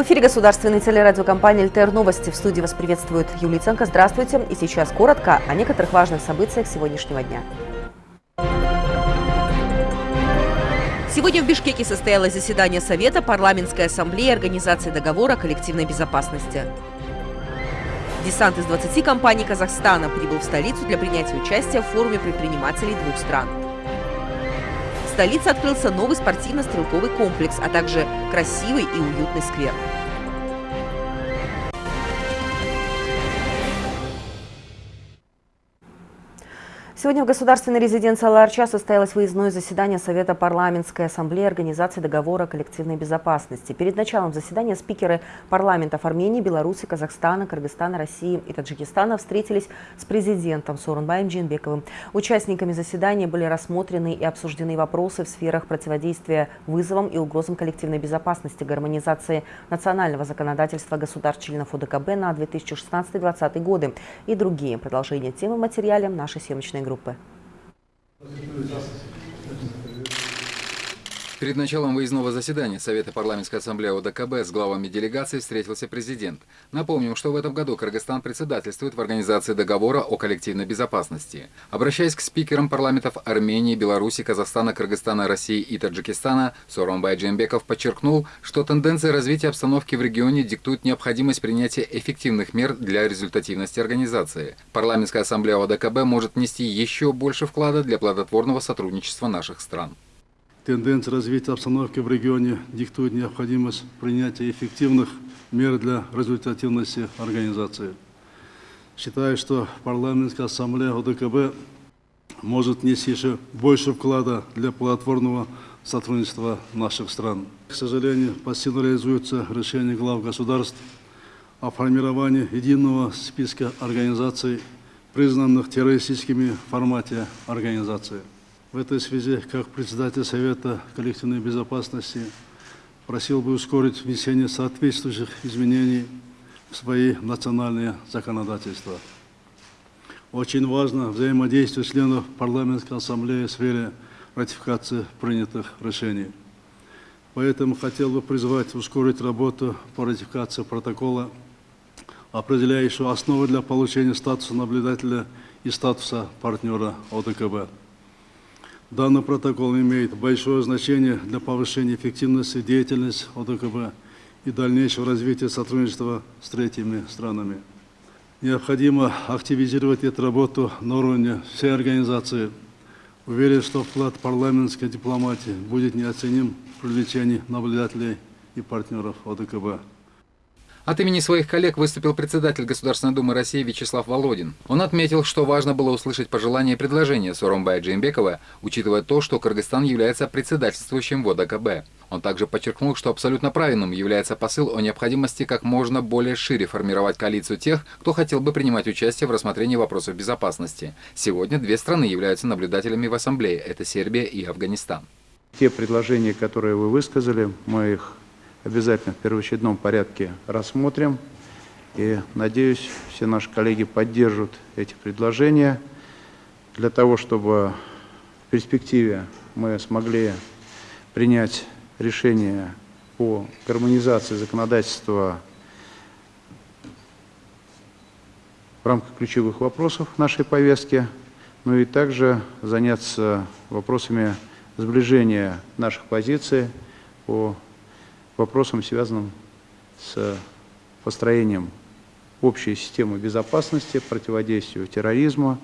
В эфире государственной телерадиокомпании «ЛТР Новости». В студии вас приветствует Юлия Ценко. Здравствуйте. И сейчас коротко о некоторых важных событиях сегодняшнего дня. Сегодня в Бишкеке состоялось заседание Совета парламентской ассамблеи Организации договора о коллективной безопасности. Десант из 20 компаний Казахстана прибыл в столицу для принятия участия в форуме предпринимателей двух стран. Столице открылся новый спортивно-стрелковый комплекс, а также красивый и уютный сквер. Сегодня в государственной резиденции Аларча состоялось выездное заседание Совета парламентской ассамблеи Организации договора о коллективной безопасности. Перед началом заседания спикеры парламентов Армении, Беларуси, Казахстана, Кыргызстана, России и Таджикистана встретились с президентом Сооронбаем Джинбековым. Участниками заседания были рассмотрены и обсуждены вопросы в сферах противодействия вызовам и угрозам коллективной безопасности, гармонизации национального законодательства государств-членов ОДКБ на 2016-2020 годы и другие. Продолжение темы материале нашей съемочной группы группы. Перед началом выездного заседания Совета парламентской ассамблеи ОДКБ с главами делегации встретился президент. Напомним, что в этом году Кыргызстан председательствует в Организации договора о коллективной безопасности. Обращаясь к спикерам парламентов Армении, Беларуси, Казахстана, Кыргызстана, России и Таджикистана, Соромбай Джембеков подчеркнул, что тенденция развития обстановки в регионе диктует необходимость принятия эффективных мер для результативности организации. Парламентская ассамблея ОДКБ может нести еще больше вклада для плодотворного сотрудничества наших стран. Тенденция развития обстановки в регионе диктует необходимость принятия эффективных мер для результативности организации. Считаю, что парламентская ассамблея ОДКБ может нести еще больше вклада для плодотворного сотрудничества наших стран. К сожалению, пассивно реализуется решение глав государств о формировании единого списка организаций, признанных террористическими в формате организации. В этой связи, как председатель Совета коллективной безопасности, просил бы ускорить внесение соответствующих изменений в свои национальные законодательства. Очень важно взаимодействие членов парламентской ассамблеи в сфере ратификации принятых решений. Поэтому хотел бы призвать ускорить работу по ратификации протокола, определяющего основы для получения статуса наблюдателя и статуса партнера ОДКБ. Данный протокол имеет большое значение для повышения эффективности деятельности ОДКБ и дальнейшего развития сотрудничества с третьими странами. Необходимо активизировать эту работу на уровне всей организации. Уверен, что вклад парламентской дипломатии будет неоценим в привлечении наблюдателей и партнеров ОДКБ. От имени своих коллег выступил председатель Государственной Думы России Вячеслав Володин. Он отметил, что важно было услышать пожелания и предложения Соромбая Джеймбекова, учитывая то, что Кыргызстан является председательствующим в ОДКБ. Он также подчеркнул, что абсолютно правильным является посыл о необходимости как можно более шире формировать коалицию тех, кто хотел бы принимать участие в рассмотрении вопросов безопасности. Сегодня две страны являются наблюдателями в Ассамблее – это Сербия и Афганистан. Те предложения, которые вы высказали, мы их обязательно в первоочередном порядке рассмотрим. И, надеюсь, все наши коллеги поддержат эти предложения для того, чтобы в перспективе мы смогли принять решение по гармонизации законодательства в рамках ключевых вопросов нашей повестки, ну и также заняться вопросами сближения наших позиций по вопросам, связанным с построением общей системы безопасности, противодействию терроризму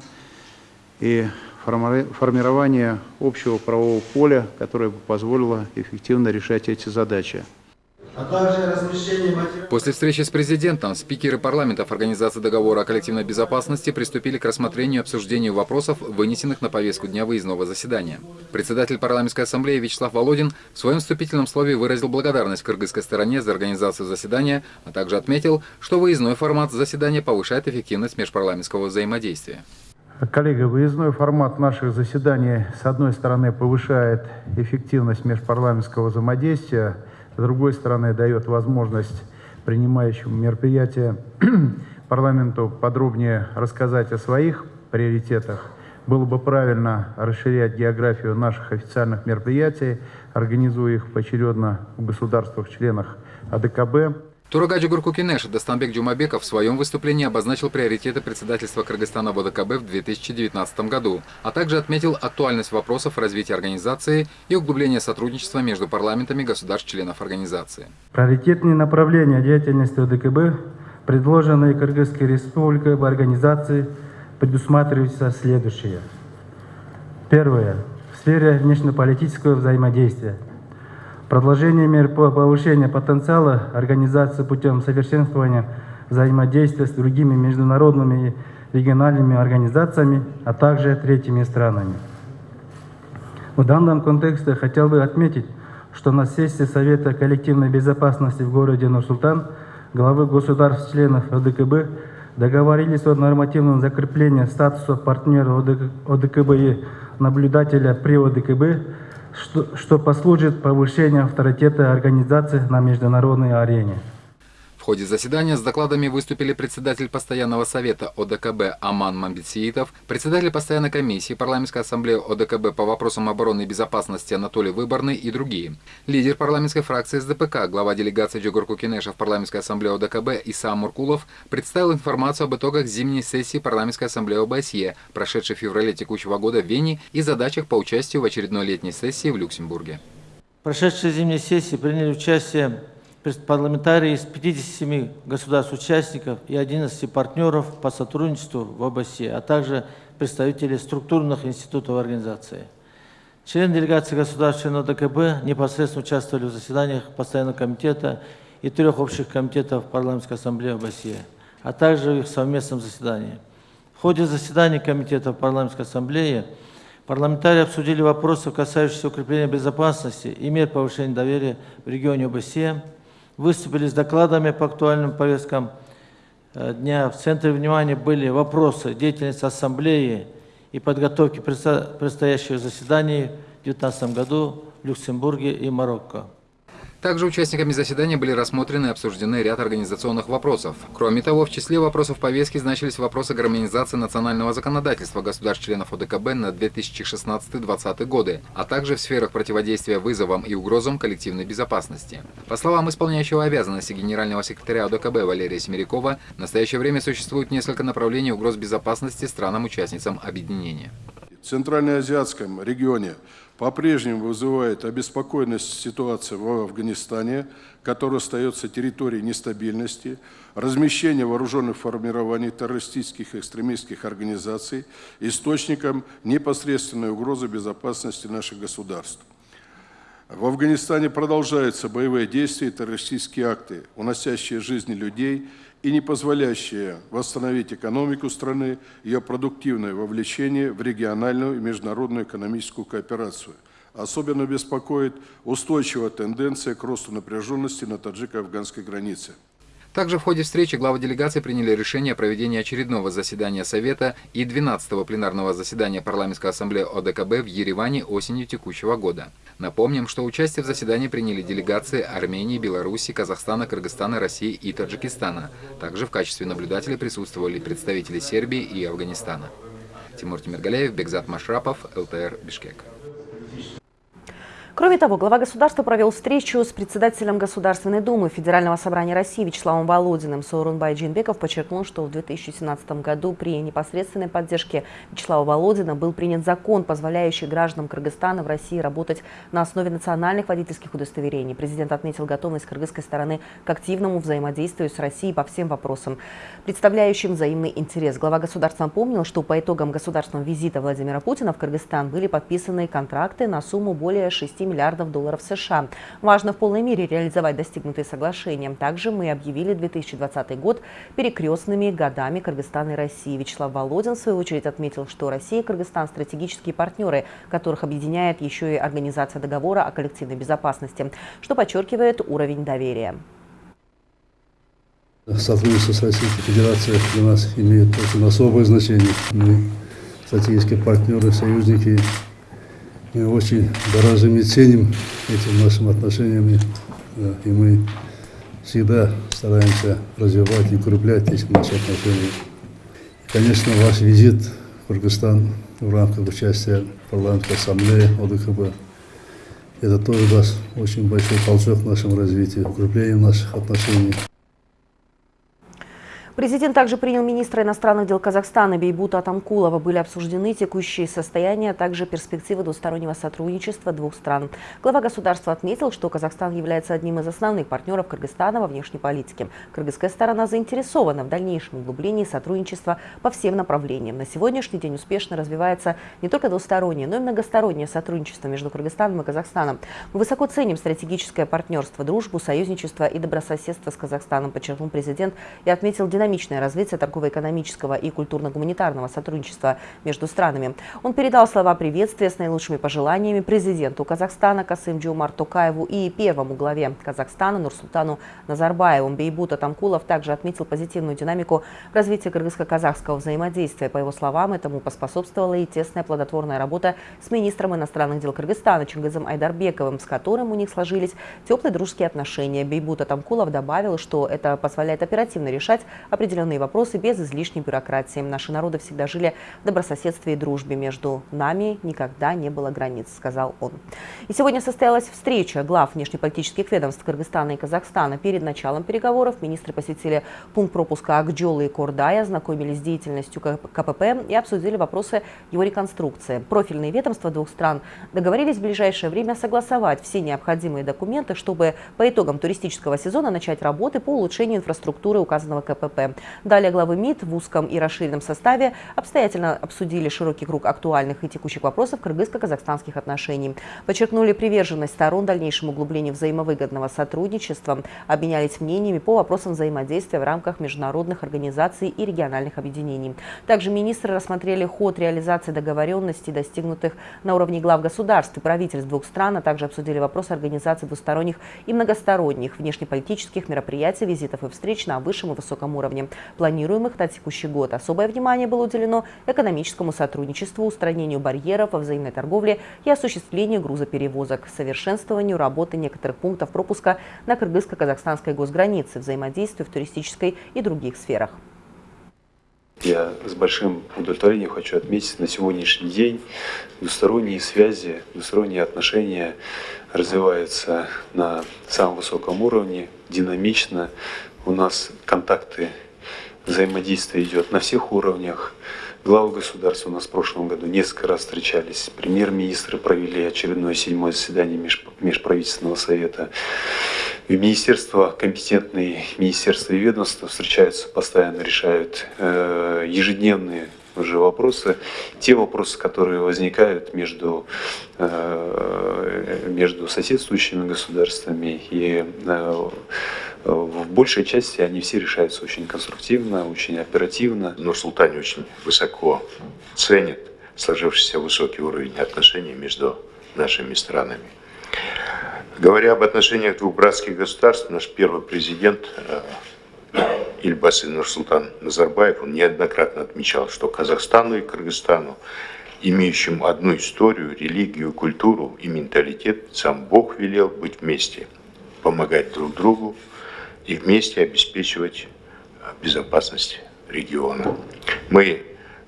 и формирования общего правового поля, которое бы позволило эффективно решать эти задачи После встречи с президентом спикеры парламентов Организации договора о коллективной безопасности приступили к рассмотрению и обсуждению вопросов, вынесенных на повестку дня выездного заседания. Председатель парламентской ассамблеи Вячеслав Володин в своем вступительном слове выразил благодарность кыргызской стороне за организацию заседания, а также отметил, что выездной формат заседания повышает эффективность межпарламентского взаимодействия. Коллеги, выездной формат наших заседаний, с одной стороны, повышает эффективность межпарламентского взаимодействия, с другой стороны, дает возможность принимающему мероприятия парламенту подробнее рассказать о своих приоритетах было бы правильно расширять географию наших официальных мероприятий, организуя их поочередно в государствах-членах ОДКБ. Торага Жогорку Кенеша Дастанбек Джумабеков в своем выступлении обозначил приоритеты председательства Кыргызстана в ОДКБ в 2019 году, а также отметил актуальность вопросов развития организации и углубления сотрудничества между парламентами государств-членов организации. Приоритетные направления деятельности ОДКБ, предложенные Кыргызской республикой в организации, предусматриваются следующее. Первое. В сфере внешнеполитического взаимодействия – Продолжение мер по повышению потенциала организации путем совершенствования взаимодействия с другими международными и региональными организациями, а также третьими странами. В данном контексте хотел бы отметить, что на сессии Совета коллективной безопасности в городе Нур-Султан главы государств-членов ОДКБ договорились о нормативном закреплении статуса партнера ОДКБ и наблюдателя при ОДКБ что, что послужит повышению авторитета организации на международной арене. Ходе заседания с докладами выступили председатель постоянного совета ОДКБ Аман Мамбетсиитов, председатель постоянной комиссии парламентской ассамблеи ОДКБ по вопросам обороны и безопасности Анатолий Выборный и другие. Лидер парламентской фракции СДПК, глава делегации Джигур Кукинеша в парламентской ассамблее ОДКБ Иса Муркулов представил информацию об итогах зимней сессии парламентской ассамблеи ОБСЕ, прошедшей в феврале текущего года в Вене и задачах по участию в очередной летней сессии в Люксембурге. Прошедшей зимней сессии приняли участие парламентарии из 57 государств-участников и 11 партнеров по сотрудничеству в ОБСЕ, а также представители структурных институтов организации. Члены делегации государств членов ДКБ непосредственно участвовали в заседаниях Постоянного комитета и трех общих комитетов Парламентской ассамблеи ОБСЕ, а также в их совместном заседании. В ходе заседаний комитетов Парламентской ассамблеи парламентарии обсудили вопросы, касающиеся укрепления безопасности и мер повышения доверия в регионе ОБСЕ, выступили с докладами по актуальным повесткам э, дня. В центре внимания были вопросы деятельности Ассамблеи и подготовки предстоящего заседания в 2019 году в Люксембурге и Марокко. Также участниками заседания были рассмотрены и обсуждены ряд организационных вопросов. Кроме того, в числе вопросов повестки значились вопросы гармонизации национального законодательства государств-членов ОДКБ на 2016-2020 годы, а также в сферах противодействия вызовам и угрозам коллективной безопасности. По словам исполняющего обязанности генерального секретаря ОДКБ Валерия Семерякова, в настоящее время существует несколько направлений угроз безопасности странам-участницам объединения. В Центральноазиатском регионе по-прежнему вызывает обеспокоенность ситуация в Афганистане, которая остается территорией нестабильности, размещение вооруженных формирований террористических и экстремистских организаций, источником непосредственной угрозы безопасности наших государств. В Афганистане продолжаются боевые действия и террористические акты, уносящие жизни людей и не позволяющие восстановить экономику страны, ее продуктивное вовлечение в региональную и международную экономическую кооперацию. Особенно беспокоит устойчивая тенденция к росту напряженности на таджико-афганской границе. Также в ходе встречи главы делегации приняли решение о проведении очередного заседания Совета и 12-го пленарного заседания Парламентской ассамблеи ОДКБ в Ереване осенью текущего года. Напомним, что участие в заседании приняли делегации Армении, Беларуси, Казахстана, Кыргызстана, России и Таджикистана. Также в качестве наблюдателей присутствовали представители Сербии и Афганистана. Тимур Тимиргалеев, Бекзат Машрапов, ЛТР, Бишкек. Кроме того, глава государства провел встречу с председателем Государственной Думы Федерального собрания России Вячеславом Володиным. Саурунбай Джинбеков подчеркнул, что в 2017 году при непосредственной поддержке Вячеслава Володина был принят закон, позволяющий гражданам Кыргызстана в России работать на основе национальных водительских удостоверений. Президент отметил готовность кыргызской стороны к активному взаимодействию с Россией по всем вопросам, представляющим взаимный интерес. Глава государства напомнил, что по итогам государственного визита Владимира Путина в Кыргызстан были подписаны контракты на сумму более 6 миллиардов долларов США. Важно в полной мере реализовать достигнутые соглашения. Также мы объявили 2020 год перекрестными годами Кыргызстана и России. Вячеслав Володин, в свою очередь, отметил, что Россия и Кыргызстан – стратегические партнеры, которых объединяет еще и Организация договора о коллективной безопасности, что подчеркивает уровень доверия. Сотрудничество с Российской Федерацией для нас имеет очень особое значение. Мы стратегические партнеры, союзники мы очень дорожим и ценим этим нашим отношениям, да, и мы всегда стараемся развивать и укреплять эти наши отношения. Конечно, ваш визит в Кыргызстан в рамках участия парламентской ассамблее ОДКБ. Это тоже даст очень большой толчок в нашем развитии, укреплению наших отношений. Президент также принял министра иностранных дел Казахстана Бейбута Атамкулова. Были обсуждены текущие состояния, а также перспективы двустороннего сотрудничества двух стран. Глава государства отметил, что Казахстан является одним из основных партнеров Кыргызстана во внешней политике. Кыргызская сторона заинтересована в дальнейшем углублении сотрудничества по всем направлениям. На сегодняшний день успешно развивается не только двустороннее, но и многостороннее сотрудничество между Кыргызстаном и Казахстаном. Мы высоко ценим стратегическое партнерство, дружбу, союзничество и добрососедство с Казахстаном, подчеркнул президент и отметил динамику динамичное развитие торгово-экономического и культурно-гуманитарного сотрудничества между странами. Он передал слова приветствия с наилучшими пожеланиями президенту Казахстана Касым Джумар Токаеву и первому главе Казахстана Нурсултану Назарбаеву. Бейбута Тамкулов также отметил позитивную динамику развития кыргызско-казахского взаимодействия. По его словам, этому поспособствовала и тесная плодотворная работа с министром иностранных дел Кыргызстана Чингизом Айдарбековым, с которым у них сложились теплые дружеские отношения. Бейбута Тамкулов добавил, что это позволяет оперативно решать определенные вопросы без излишней бюрократии. Наши народы всегда жили в добрососедстве и дружбе. Между нами никогда не было границ, сказал он. И сегодня состоялась встреча глав внешнеполитических ведомств Кыргызстана и Казахстана. Перед началом переговоров министры посетили пункт пропуска Акджолы и Кордая, ознакомились с деятельностью КПП и обсудили вопросы его реконструкции. Профильные ведомства двух стран договорились в ближайшее время согласовать все необходимые документы, чтобы по итогам туристического сезона начать работы по улучшению инфраструктуры указанного КПП. Далее главы МИД в узком и расширенном составе обстоятельно обсудили широкий круг актуальных и текущих вопросов кыргызско-казахстанских отношений. Подчеркнули приверженность сторон дальнейшему углублению взаимовыгодного сотрудничества, обменялись мнениями по вопросам взаимодействия в рамках международных организаций и региональных объединений. Также министры рассмотрели ход реализации договоренностей, достигнутых на уровне глав государств и правительств двух стран, а также обсудили вопросы организации двусторонних и многосторонних внешнеполитических мероприятий, визитов и встреч на высшем и высоком уровне уровне, планируемых на текущий год. Особое внимание было уделено экономическому сотрудничеству, устранению барьеров во взаимной торговле и осуществлению грузоперевозок, совершенствованию работы некоторых пунктов пропуска на кыргызско-казахстанской госгранице, взаимодействию в туристической и других сферах. Я с большим удовлетворением хочу отметить на сегодняшний день двусторонние связи, двусторонние отношения развиваются на самом высоком уровне, динамично. У нас контакты взаимодействие идет на всех уровнях. Главы государства у нас в прошлом году несколько раз встречались. Премьер-министры провели очередное седьмое заседание Межправительственного совета. И министерства, компетентные министерства и ведомства встречаются, постоянно решают э, ежедневные уже вопросы, те вопросы, которые возникают между, э, между соседствующими государствами и э, в большей части они все решаются очень конструктивно, очень оперативно. Нур-Султан очень высоко ценит сложившийся высокий уровень отношений между нашими странами. Говоря об отношениях двух братских государств, наш первый президент э, Ильбасы Нурсултан Назарбаев, он неоднократно отмечал, что Казахстану и Кыргызстану, имеющим одну историю, религию, культуру и менталитет, сам Бог велел быть вместе, помогать друг другу, и вместе обеспечивать э, безопасность региона. Мы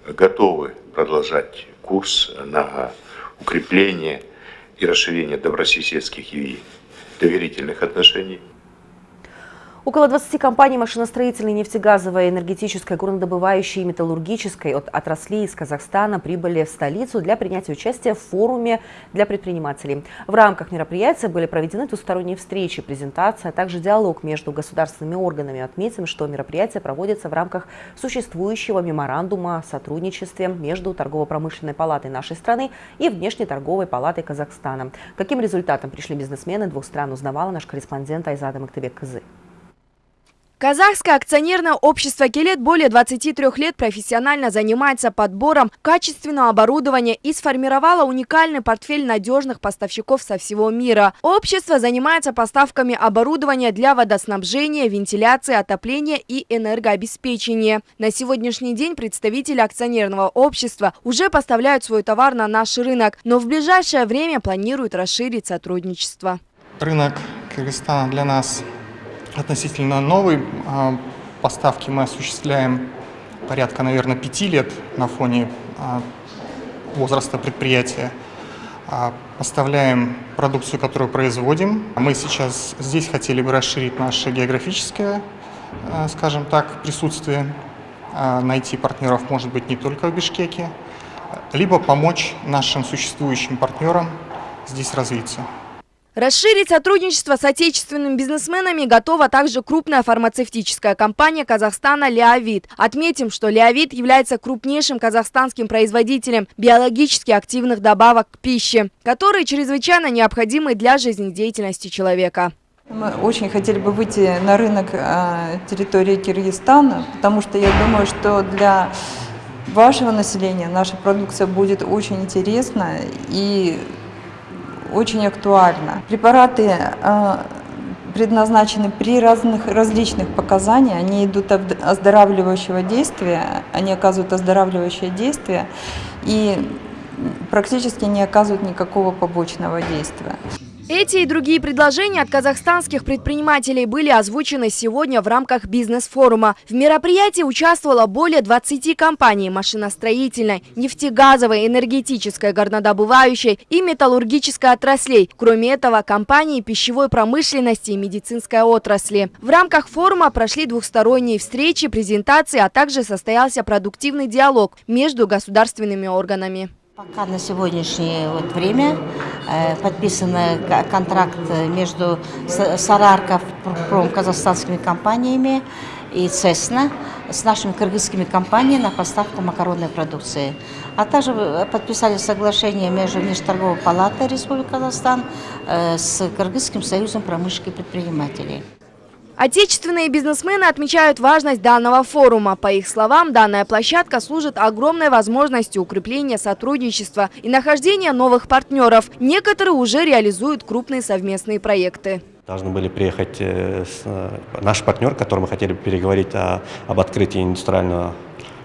готовы продолжать курс на укрепление и расширение добрососедских и доверительных отношений. Около 20 компаний машиностроительной, нефтегазовой, энергетической, горнодобывающей и металлургической от отраслей из Казахстана прибыли в столицу для принятия участия в форуме для предпринимателей. В рамках мероприятия были проведены двусторонние встречи, презентация, а также диалог между государственными органами. Отметим, что мероприятие проводится в рамках существующего меморандума о сотрудничестве между Торгово-промышленной палатой нашей страны и Внешнеторговой палатой Казахстана. Каким результатом пришли бизнесмены двух стран, узнавала наш корреспондент Айзада Мактебек-Кызы. Казахское акционерное общество «Келет» более 23 лет профессионально занимается подбором качественного оборудования и сформировало уникальный портфель надежных поставщиков со всего мира. Общество занимается поставками оборудования для водоснабжения, вентиляции, отопления и энергообеспечения. На сегодняшний день представители акционерного общества уже поставляют свой товар на наш рынок, но в ближайшее время планируют расширить сотрудничество. Рынок Кыргызстана для нас относительно новой а, поставки мы осуществляем порядка, наверное, пяти лет на фоне а, возраста предприятия. А, поставляем продукцию, которую производим. Мы сейчас здесь хотели бы расширить наше географическое, скажем так, присутствие, найти партнеров, может быть, не только в Бишкеке, либо помочь нашим существующим партнерам здесь развиться. Расширить сотрудничество с отечественными бизнесменами готова также крупная фармацевтическая компания Казахстана «Леовид». Отметим, что «Леовид» является крупнейшим казахстанским производителем биологически активных добавок к пище, которые чрезвычайно необходимы для жизнедеятельности человека. Мы очень хотели бы выйти на рынок а, территории Киргизстана, потому что я думаю, что для вашего населения наша продукция будет очень интересна и очень актуально. Препараты а, предназначены при разных различных показаниях, они идут оздоравливающего действия, они оказывают оздоравливающее действие и практически не оказывают никакого побочного действия. Эти и другие предложения от казахстанских предпринимателей были озвучены сегодня в рамках бизнес-форума. В мероприятии участвовало более 20 компаний машиностроительной, нефтегазовой, энергетической, горнодобывающей и металлургической отраслей. Кроме этого, компании пищевой промышленности и медицинской отрасли. В рамках форума прошли двухсторонние встречи, презентации, а также состоялся продуктивный диалог между государственными органами. Пока на сегодняшнее вот время э, подписан контракт между Сарарков казахстанскими компаниями и Цесна с нашими кыргызскими компаниями на поставку макаронной продукции. А также э, подписали соглашение между Межторговой палатой Республики Казахстан э, с Кыргызским союзом промышленных предпринимателей. Отечественные бизнесмены отмечают важность данного форума. По их словам, данная площадка служит огромной возможностью укрепления сотрудничества и нахождения новых партнеров. Некоторые уже реализуют крупные совместные проекты. Должны были приехать э, э, наш партнер, которым мы хотели переговорить о, об открытии индустриального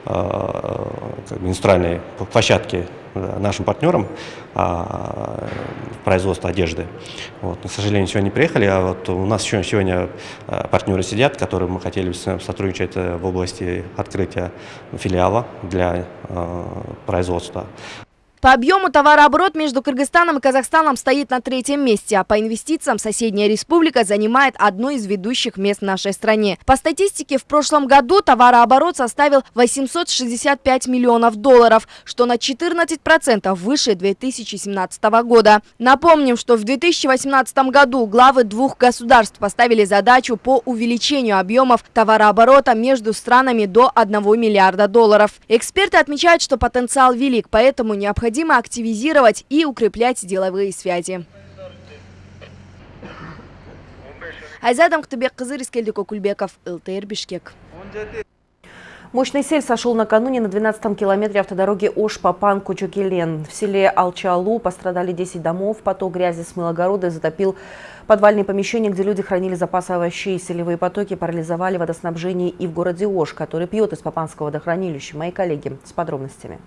Э, как бы индустриальной площадки нашим партнерам а, производства одежды. Вот. к сожалению, сегодня не приехали, а вот у нас еще сегодня э, партнеры сидят, которые мы хотели сотрудничать э, в области открытия филиала для производства. По объему товарооборот между Кыргызстаном и Казахстаном стоит на третьем месте, а по инвестициям соседняя республика занимает одно из ведущих мест в нашей стране. По статистике, в прошлом году товарооборот составил 865 миллионов долларов, что на 14% выше 2017 года. Напомним, что в 2018 году главы двух государств поставили задачу по увеличению объемов товарооборота между странами до 1 миллиарда долларов. Эксперты отмечают, что потенциал велик, поэтому необходимо необходимо активизировать и укреплять деловые связи. Айзадам Ктыбек-Кызы, Рискельдик Окульбеков, ЛТР Бишкек. Мощный сель сошел накануне на 12-м километре автодороги Ош-Папан-Кучукелен. В селе Алчалу пострадали 10 домов, поток грязи смыл огороды, затопил подвальные помещения, где люди хранили запасы овощей. Селевые потоки парализовали водоснабжение и в городе Ош, который пьет из Папанского водохранилища. Мои коллеги с подробностями.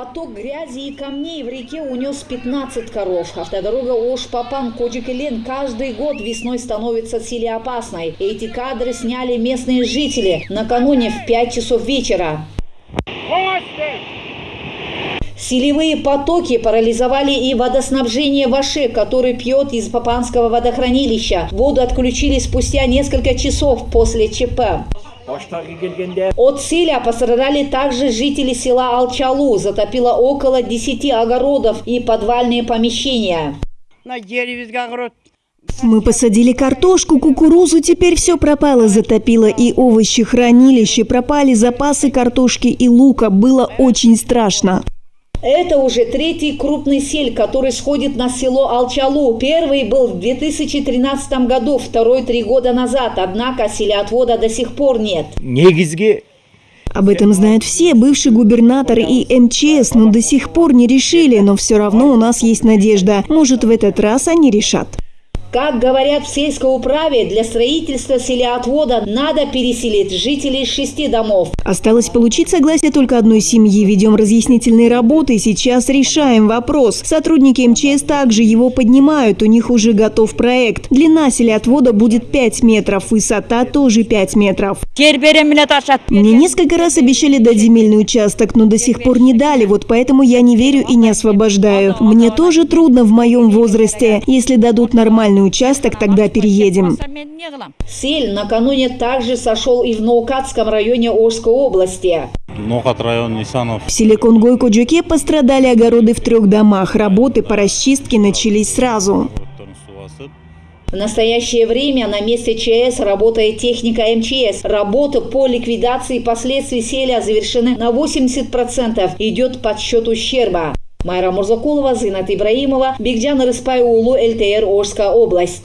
Поток грязи и камней в реке унес 15 коров. Автодорога Ош-Папан Коджикелен каждый год весной становится опасной. Эти кадры сняли местные жители накануне в 5 часов вечера. Селевые потоки парализовали и водоснабжение Ваше, который пьет из Папанского водохранилища. Воду отключили спустя несколько часов после ЧП. От селя пострадали также жители села Алчалу. Затопило около 10 огородов и подвальные помещения. Мы посадили картошку, кукурузу, теперь все пропало, затопило и овощи, хранилище, пропали запасы картошки и лука. Было очень страшно. Это уже третий крупный сель, который сходит на село Алчалу. Первый был в 2013 году, второй три года назад. Однако селеотвода до сих пор нет. Об этом знают все, бывший губернатор и МЧС, но до сих пор не решили, но все равно у нас есть надежда. Может, в этот раз они решат. Как говорят в сельской управе, для строительства селеотвода надо переселить жителей шести домов. Осталось получить согласие только одной семьи. Ведем разъяснительные работы. Сейчас решаем вопрос. Сотрудники МЧС также его поднимают. У них уже готов проект. Длина селеотвода будет 5 метров. Высота тоже 5 метров. Мне несколько раз обещали дать земельный участок, но до сих пор не дали. Вот поэтому я не верю и не освобождаю. Мне тоже трудно в моем возрасте. Если дадут нормальный участок, тогда переедем. Сель накануне также сошел и в Наукатском районе Орской области. Нохат район Нисанов. В селе Конгой-Коджуке пострадали огороды в трех домах. Работы по расчистке начались сразу. В настоящее время на месте ЧС работает техника МЧС. Работа по ликвидации последствий селя завершены на 80%. Идет подсчет ущерба. Майра Мурзакулова, Зинат Ибраимова, Бигджан Рыспай Улу, ЛТР, Орская область.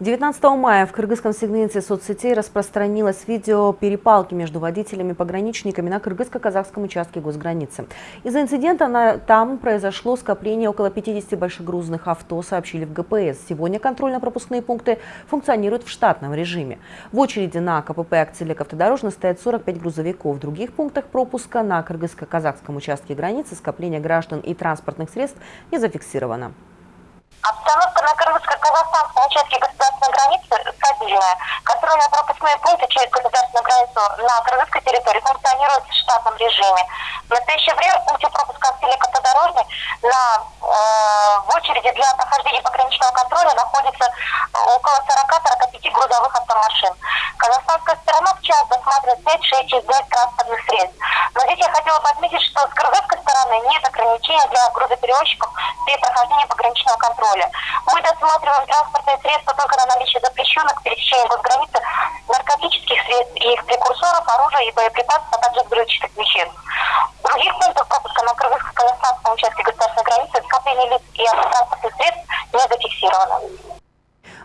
19 мая в кыргызском сегменте соцсетей распространилось видео перепалки между водителями и пограничниками на кыргызско-казахском участке госграницы. Из-за инцидента на, там произошло скопление около 50 большегрузных авто, сообщили в ГПС. Сегодня контрольно-пропускные пункты функционируют в штатном режиме. В очереди на КПП Акцелек автодорожно стоят 45 грузовиков. В других пунктах пропуска на кыргызско-казахском участке границы скопление граждан и транспортных средств не зафиксировано. Обстановка на кыргызско-казахстанском участке государственной границы стабильная. Контрольно-пропускные пункты через государственную границу на кыргызской территории функционируют в штатном режиме. В настоящее время в пункте пропуска Селек автодорожный на, э, в очереди для прохождения пограничного контроля находится около 40-45 грузовых автомашин. Казахстанская сторона в час досматривает 5-6 ЧСД транспортных средств. Но здесь я хотела бы отметить, что с кыргызской стороны нет ограничений для грузоперевозчиков при прохождении пограничного контроля. Мы досматриваем транспортные средства только на наличие запрещенных к пересечению госграницы наркотических средств и их прекурсоров, оружия и боеприпасов, а также взрывчатых веществ. В других пунктах пропуска на кыргызско-казахстанском участке государственной границы скопление лиц и автотранспортных средств не зафиксировано.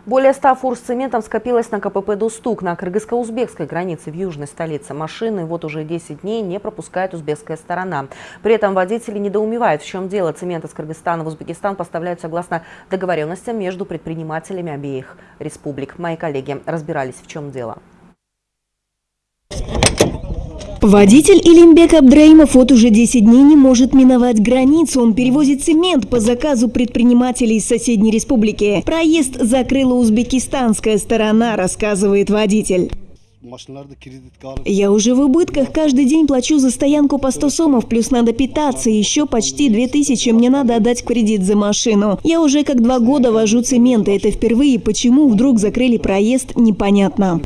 Более 100 фур с цементом скопилось на КПП «Достук» на кыргызско-узбекской границе в южной столице. Машины вот уже 10 дней не пропускает узбекская сторона. При этом водители недоумевают, в чем дело. Цемент из Кыргызстана в Узбекистан поставляют согласно договоренностям между предпринимателями обеих республик. Мои коллеги разбирались, в чем дело. Водитель Илимбек Абдраимов вот уже 10 дней не может миновать границу. Он перевозит цемент по заказу предпринимателей из соседней республики. Проезд закрыла узбекистанская сторона, рассказывает водитель. Я уже в убытках. Каждый день плачу за стоянку по 100 сомов, плюс надо питаться. Еще почти 2000 мне надо отдать в кредит за машину. Я уже как два года вожу цемент, и это впервые. Почему вдруг закрыли проезд, непонятно.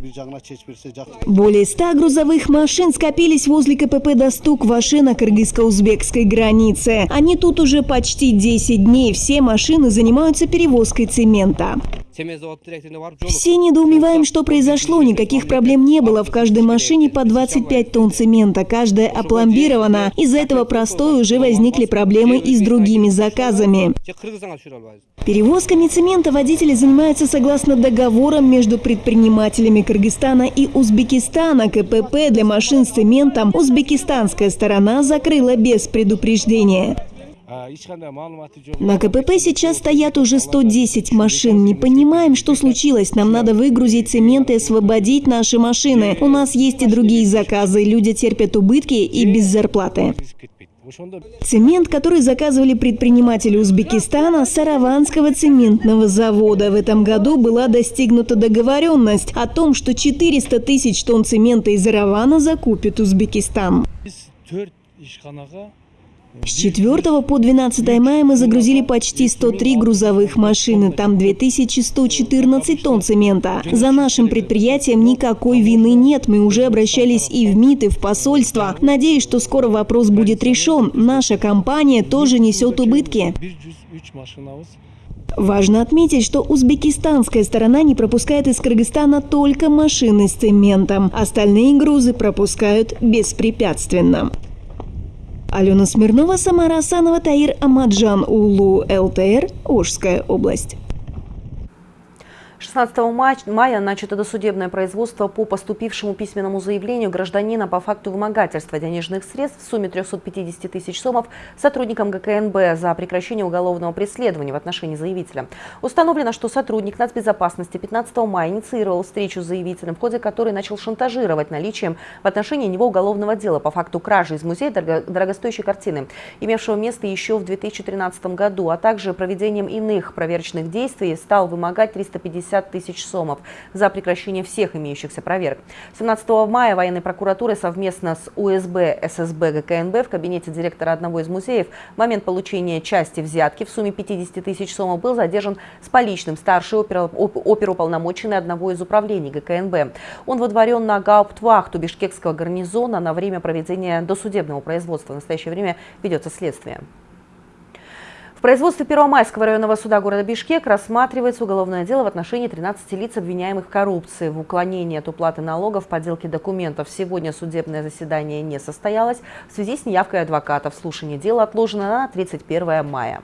Более 100 грузовых машин скопились возле КПП «Достук» Ваши на кыргызско-узбекской границе. Они тут уже почти 10 дней. Все машины занимаются перевозкой цемента. Все недоумеваем, что произошло. Никаких проблем не было. В каждой машине по 25 тонн цемента. Каждая опломбирована. Из-за этого простой уже возникли проблемы и с другими заказами. Перевозками цемента водители занимаются согласно договорам между предпринимателями Кыргызстана и Узбекистана. КПП для машин с цементом узбекистанская сторона закрыла без предупреждения. На КПП сейчас стоят уже 110 машин. Не понимаем, что случилось. Нам надо выгрузить цемент и освободить наши машины. У нас есть и другие заказы. Люди терпят убытки и без зарплаты. Цемент, который заказывали предприниматели Узбекистана, Сараванского цементного завода. В этом году была достигнута договоренность о том, что 400 тысяч тонн цемента из Аравана закупит Узбекистан. С 4 по 12 мая мы загрузили почти 103 грузовых машины. Там 2114 тонн цемента. За нашим предприятием никакой вины нет. Мы уже обращались и в МИД, и в посольство. Надеюсь, что скоро вопрос будет решен. Наша компания тоже несет убытки. Важно отметить, что узбекистанская сторона не пропускает из Кыргызстана только машины с цементом. Остальные грузы пропускают беспрепятственно. Алена Смирнова, Самара Асанова, Таир Амаджан Улу, ЛТР, Ожская область. 16 мая начато досудебное производство по поступившему письменному заявлению гражданина по факту вымогательства денежных средств в сумме 350 тысяч сомов сотрудникам ГКНБ за прекращение уголовного преследования в отношении заявителя. Установлено, что сотрудник нацбезопасности 15 мая инициировал встречу с заявителем, в ходе которой начал шантажировать наличием в отношении него уголовного дела по факту кражи из музея дорогостоящей картины, имевшего место еще в 2013 году, а также проведением иных проверочных действий стал вымогать 350 50 тысяч сомов за прекращение всех имеющихся проверок. 17 мая военной прокуратурой совместно с УСБ ССБ ГКНБ в кабинете директора одного из музеев в момент получения части взятки в сумме 50 тысяч сомов был задержан с поличным старший оперуполномоченный одного из управлений ГКНБ. Он водворен на гауптвахту Бишкекского гарнизона на время проведения досудебного производства. В настоящее время ведется следствие производстве Первомайского районного суда города Бишкек рассматривается уголовное дело в отношении 13 лиц, обвиняемых в коррупции, в уклонении от уплаты налогов, подделке документов. Сегодня судебное заседание не состоялось в связи с неявкой адвокатов. Слушание дела отложено на 31 мая.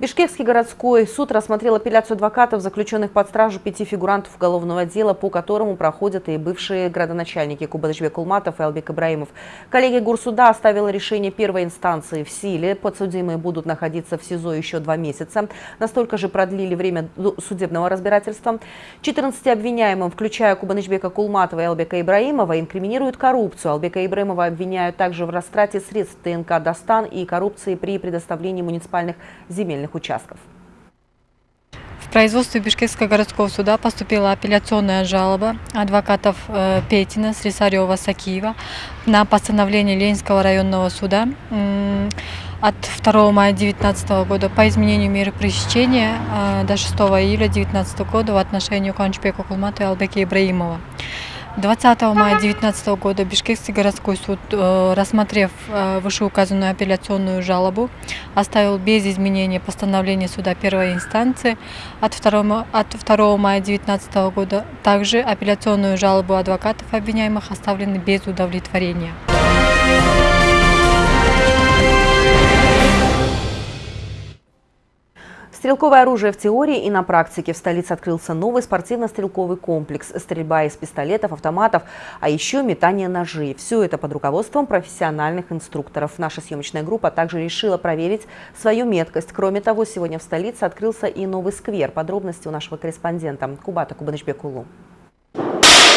Бишкекский городской суд рассмотрел апелляцию адвокатов, заключенных под стражу пяти фигурантов уголовного дела, по которому проходят и бывшие градоначальники Кубадышбек Кулматов и Албек Ибраимов. Коллегия Гурсуда оставила решение первой инстанции в силе. Подсудимые будут находиться в СИЗО еще два месяца. Настолько же продлили время судебного разбирательства. 14 обвиняемым, включая Кубанычбека Кулматова и Албека Ибраимова, инкриминируют коррупцию. Албека Ибраимова обвиняют также в растрате средств ТНК «Достан» и коррупции при предоставлении муниципальных земельных земельных участков. В производстве Бишкекского городского суда поступила апелляционная жалоба адвокатов э, Петина, Срисарева, Сакиева на постановление Ленинского районного суда от 2 мая 2019 года по изменению меры пресечения э, до 6 июля 2019 года в отношении Куанчпека Кулмата и Албеки Ибраимова. 20 мая 2019 года Бишкекский городской суд, э, рассмотрев э, вышеуказанную апелляционную жалобу, оставил без изменения постановление суда первой инстанции от 2, от 2 мая 2019 года. Также апелляционную жалобу адвокатов обвиняемых оставлены без удовлетворения. Стрелковое оружие в теории и на практике. В столице открылся новый спортивно-стрелковый комплекс. Стрельба из пистолетов, автоматов, а еще метание ножей. Все это под руководством профессиональных инструкторов. Наша съемочная группа также решила проверить свою меткость. Кроме того, сегодня в столице открылся и новый сквер. Подробности у нашего корреспондента Кубата Кубанычбекулу.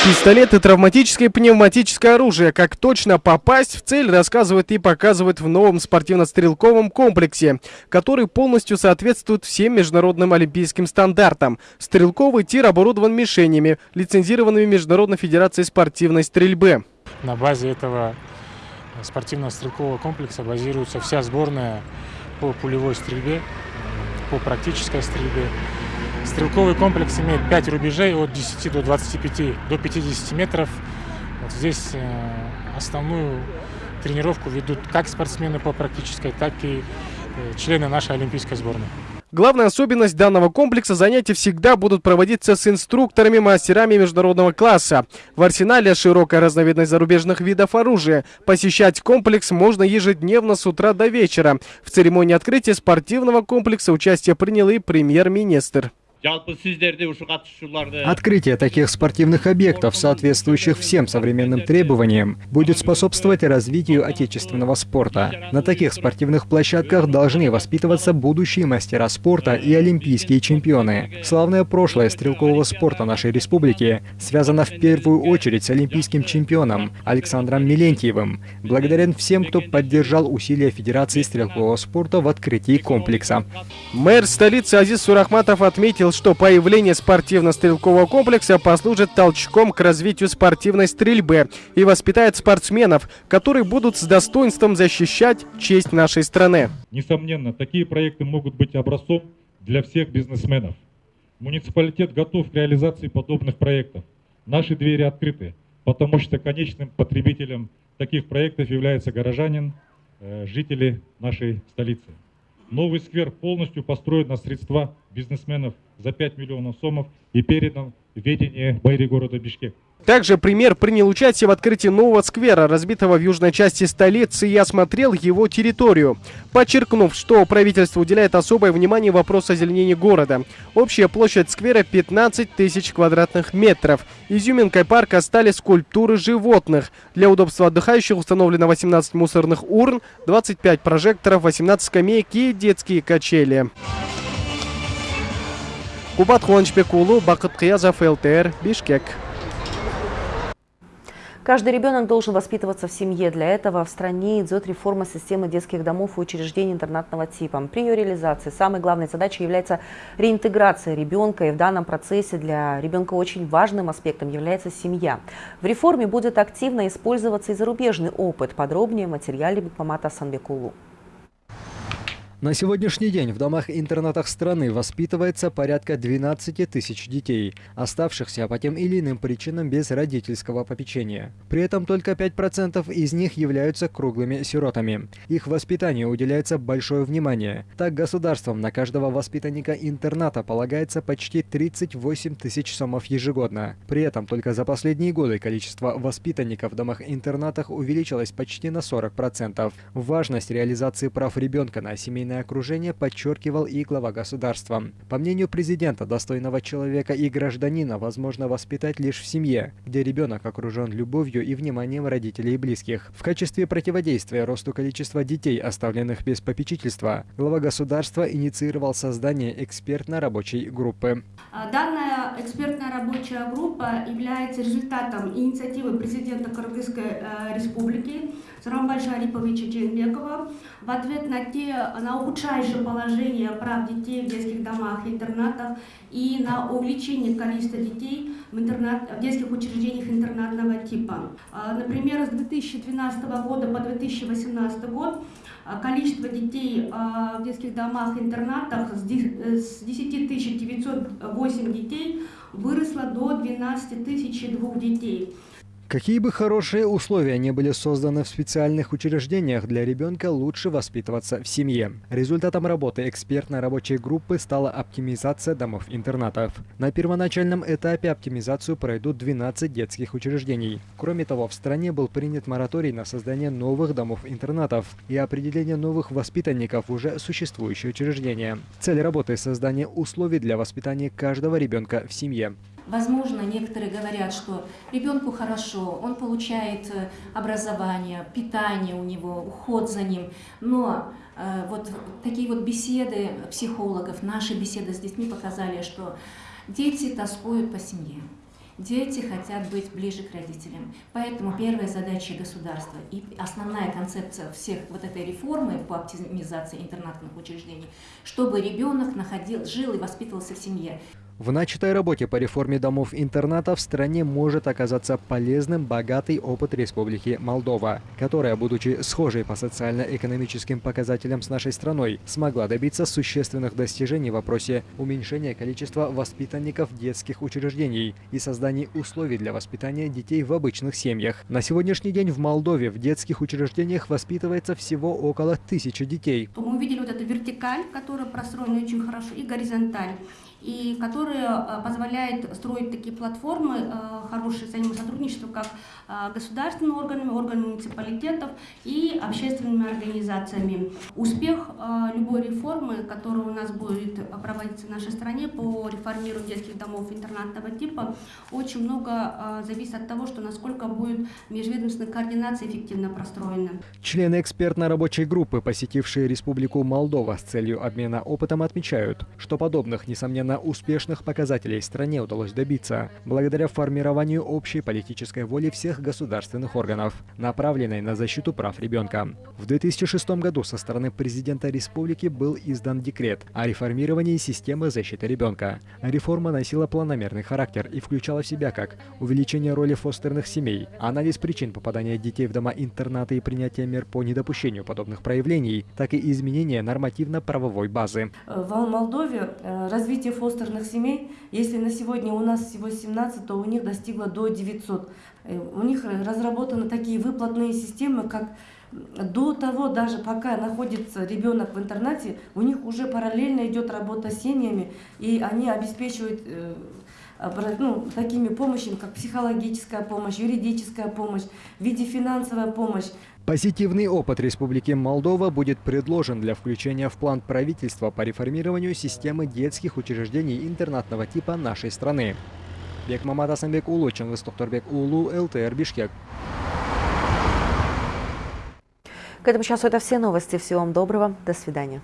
Пистолет и травматическое пневматическое оружие. Как точно попасть в цель, рассказывают и показывают в новом спортивно-стрелковом комплексе, который полностью соответствует всем международным олимпийским стандартам. Стрелковый тир оборудован мишенями, лицензированными Международной Федерацией спортивной стрельбы. На базе этого спортивно-стрелкового комплекса базируется вся сборная по пулевой стрельбе, по практической стрельбе. Стрелковый комплекс имеет 5 рубежей от 10 до 25 до 50 метров. Вот здесь э, основную тренировку ведут как спортсмены по практической, так и э, члены нашей олимпийской сборной. Главная особенность данного комплекса – занятия всегда будут проводиться с инструкторами-мастерами международного класса. В арсенале широкая разновидность зарубежных видов оружия. Посещать комплекс можно ежедневно с утра до вечера. В церемонии открытия спортивного комплекса участие принял и премьер-министр. Открытие таких спортивных объектов, соответствующих всем современным требованиям, будет способствовать развитию отечественного спорта. На таких спортивных площадках должны воспитываться будущие мастера спорта и олимпийские чемпионы. Славное прошлое стрелкового спорта нашей республики связано в первую очередь с олимпийским чемпионом Александром Милентьевым. Благодарен всем, кто поддержал усилия Федерации стрелкового спорта в открытии комплекса. Мэр столицы Азиз Сурахматов отметил, что появление спортивно-стрелкового комплекса послужит толчком к развитию спортивной стрельбы и воспитает спортсменов, которые будут с достоинством защищать честь нашей страны. Несомненно, такие проекты могут быть образцом для всех бизнесменов. Муниципалитет готов к реализации подобных проектов. Наши двери открыты, потому что конечным потребителем таких проектов является горожанин, э, жители нашей столицы. Новый сквер полностью построен на средства бизнесменов за 5 миллионов сомов и передан ведения мэрии города Бишкек. Также премьер принял участие в открытии нового сквера, разбитого в южной части столицы, и осмотрел его территорию, подчеркнув, что правительство уделяет особое внимание вопросу озеленения города. Общая площадь сквера 15 тысяч квадратных метров. Изюминкой парка стали скульптуры животных. Для удобства отдыхающих установлено 18 мусорных урн, 25 прожекторов, 18 скамеек и детские качели. Кубат Хуанчбекулу, Бакыт Киязов, ЛТР, Бишкек. Каждый ребенок должен воспитываться в семье. Для этого в стране идет реформа системы детских домов и учреждений интернатного типа. При ее реализации самой главной задачей является реинтеграция ребенка. И в данном процессе для ребенка очень важным аспектом является семья. В реформе будет активно использоваться и зарубежный опыт. Подробнее в материале Бекмамата Санбекулу. На сегодняшний день в домах-интернатах страны воспитывается порядка 12 тысяч детей, оставшихся по тем или иным причинам без родительского попечения. При этом только 5% из них являются круглыми сиротами. Их воспитанию уделяется большое внимание. Так государством на каждого воспитанника интерната полагается почти 38 тысяч сомов ежегодно. При этом только за последние годы количество воспитанников в домах-интернатах увеличилось почти на 40%. Важность реализации прав ребенка на семейном семейное окружение подчеркивал и глава государства. По мнению президента, достойного человека и гражданина возможно воспитать лишь в семье, где ребенок окружен любовью и вниманием родителей и близких. В качестве противодействия росту количества детей, оставленных без попечительства, глава государства инициировал создание экспертно-рабочей группы. А, данная экспертная рабочая группа является результатом инициативы президента Кыргызской э, республики Сарамбаджа Ариповича Джейнбекова в ответ на те на ухудшающее положение прав детей в детских домах интернатах и на увеличение количества детей в, интернат, в детских учреждениях интернатного типа. А, например, с 2012 года по 2018 год а, количество детей а, в детских домах интернатах с 10 908 детей выросло до 12 002 детей. Какие бы хорошие условия не были созданы в специальных учреждениях, для ребенка лучше воспитываться в семье. Результатом работы экспертной рабочей группы стала оптимизация домов-интернатов. На первоначальном этапе оптимизацию пройдут 12 детских учреждений. Кроме того, в стране был принят мораторий на создание новых домов-интернатов и определение новых воспитанников уже существующие учреждения. Цель работы – создание условий для воспитания каждого ребенка в семье. Возможно, некоторые говорят, что ребенку хорошо, он получает э, образование, питание у него, уход за ним, но э, вот такие вот беседы психологов, наши беседы с детьми показали, что дети тоскуют по семье. Дети хотят быть ближе к родителям. Поэтому первая задача государства и основная концепция всех вот этой реформы по оптимизации интернатных учреждений, чтобы ребенок находил, жил и воспитывался в семье. В начатой работе по реформе домов-интерната в стране может оказаться полезным богатый опыт Республики Молдова, которая, будучи схожей по социально-экономическим показателям с нашей страной, смогла добиться существенных достижений в вопросе уменьшения количества воспитанников детских учреждений и создания условий для воспитания детей в обычных семьях. На сегодняшний день в Молдове в детских учреждениях воспитывается всего около тысячи детей. Мы увидели вот эту вертикаль, которая простроена очень хорошо, и горизонталь и которые э, позволяют строить такие платформы, э, хорошее взаимосотрудничество как э, государственными органами, органами муниципалитетов и общественными организациями. Успех любой реформы, которая у нас будет проводиться в нашей стране по реформированию детских домов интернатного типа, очень много зависит от того, что насколько будет межведомственная координация эффективно простроена. Члены экспертной рабочей группы, посетившие Республику Молдова с целью обмена опытом, отмечают, что подобных, несомненно, довольно успешных показателей стране удалось добиться, благодаря формированию общей политической воли всех государственных органов, направленной на защиту прав ребенка. В 2006 году со стороны президента республики был издан декрет о реформировании системы защиты ребенка. Реформа носила планомерный характер и включала в себя как увеличение роли фостерных семей, анализ причин попадания детей в дома-интернаты и принятие мер по недопущению подобных проявлений, так и изменение нормативно-правовой базы. В Молдове э, развитие фостерных семей, если на сегодня у нас всего 17, то у них достигло до 900. Э, у них разработаны такие выплатные системы, как до того, даже пока находится ребенок в интернате, у них уже параллельно идет работа с семьями, и они обеспечивают э, ну, такими помощями, как психологическая помощь, юридическая помощь, в виде финансовая помощь. Позитивный опыт Республики Молдова будет предложен для включения в план правительства по реформированию системы детских учреждений интернатного типа нашей страны. Бек Мамат Асанбек Улу, Чангыс Токторбек Улу, ЛТР Бишкек. К этому часу это все новости. Всего вам доброго. До свидания.